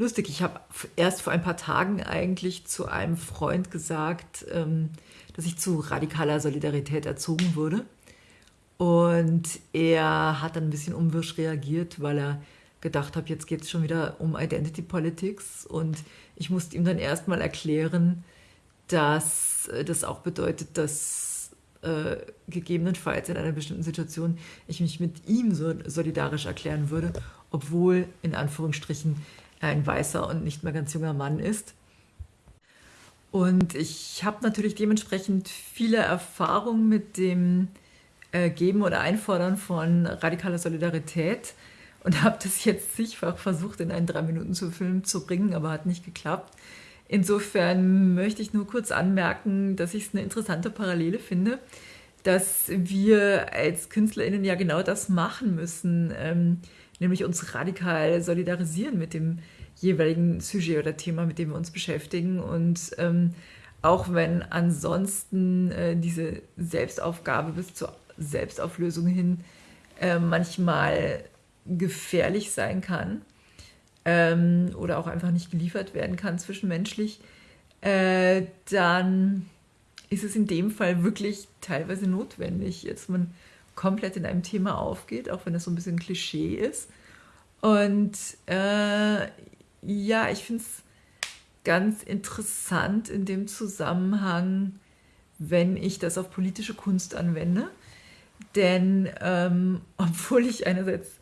lustig. Ich habe erst vor ein paar Tagen eigentlich zu einem Freund gesagt, ähm, dass ich zu radikaler Solidarität erzogen wurde. Und er hat dann ein bisschen unwirsch reagiert, weil er gedacht hat, jetzt geht es schon wieder um Identity Politics. Und ich musste ihm dann erstmal erklären, dass äh, das auch bedeutet, dass äh, gegebenenfalls in einer bestimmten Situation ich mich mit ihm so solidarisch erklären würde, obwohl in Anführungsstrichen ein weißer und nicht mehr ganz junger Mann ist. Und ich habe natürlich dementsprechend viele Erfahrungen mit dem äh, Geben oder Einfordern von radikaler Solidarität und habe das jetzt zigfach versucht, in einen drei Minuten zu Film zu bringen, aber hat nicht geklappt. Insofern möchte ich nur kurz anmerken, dass ich es eine interessante Parallele finde, dass wir als KünstlerInnen ja genau das machen müssen, ähm, nämlich uns radikal solidarisieren mit dem jeweiligen Sujet oder Thema, mit dem wir uns beschäftigen. Und ähm, auch wenn ansonsten äh, diese Selbstaufgabe bis zur Selbstauflösung hin äh, manchmal gefährlich sein kann ähm, oder auch einfach nicht geliefert werden kann zwischenmenschlich, äh, dann ist es in dem Fall wirklich teilweise notwendig, dass man komplett in einem Thema aufgeht, auch wenn das so ein bisschen Klischee ist. Und äh, ja, ich finde es ganz interessant in dem Zusammenhang, wenn ich das auf politische Kunst anwende. Denn ähm, obwohl ich einerseits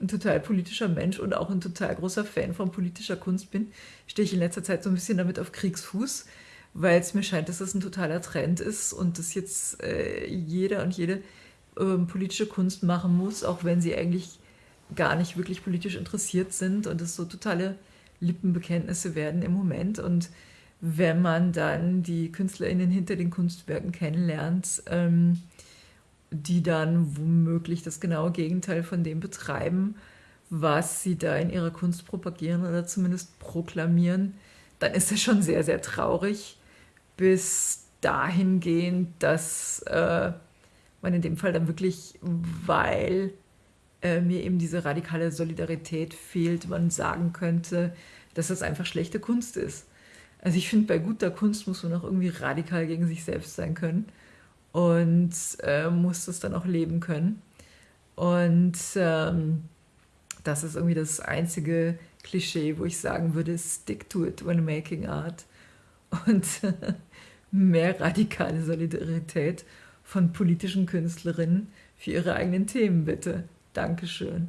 ein total politischer Mensch und auch ein total großer Fan von politischer Kunst bin, stehe ich in letzter Zeit so ein bisschen damit auf Kriegsfuß, weil es mir scheint, dass das ein totaler Trend ist und dass jetzt äh, jeder und jede äh, politische Kunst machen muss, auch wenn sie eigentlich gar nicht wirklich politisch interessiert sind und es so totale Lippenbekenntnisse werden im Moment. Und wenn man dann die KünstlerInnen hinter den Kunstwerken kennenlernt, ähm, die dann womöglich das genaue Gegenteil von dem betreiben, was sie da in ihrer Kunst propagieren oder zumindest proklamieren, dann ist das schon sehr, sehr traurig, bis dahingehend, dass äh, man in dem Fall dann wirklich, weil äh, mir eben diese radikale Solidarität fehlt, man sagen könnte, dass das einfach schlechte Kunst ist. Also ich finde, bei guter Kunst muss man auch irgendwie radikal gegen sich selbst sein können und äh, muss das dann auch leben können. Und ähm, das ist irgendwie das einzige Klischee, wo ich sagen würde, stick to it when making art. Und mehr radikale Solidarität von politischen Künstlerinnen für ihre eigenen Themen, bitte. Dankeschön.